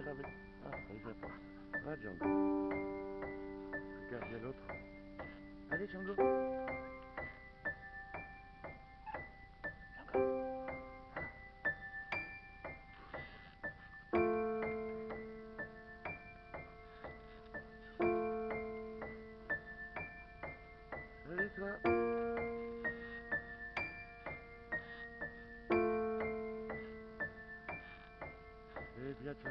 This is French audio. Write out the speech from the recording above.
venir avec. Ah, va pas. Va, Django. Regarde, il y a l'autre. Allez, Django. Allez, toi. Hey, Biatch,